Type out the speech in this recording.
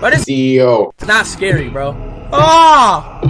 But it's CEO. not scary, bro. Oh!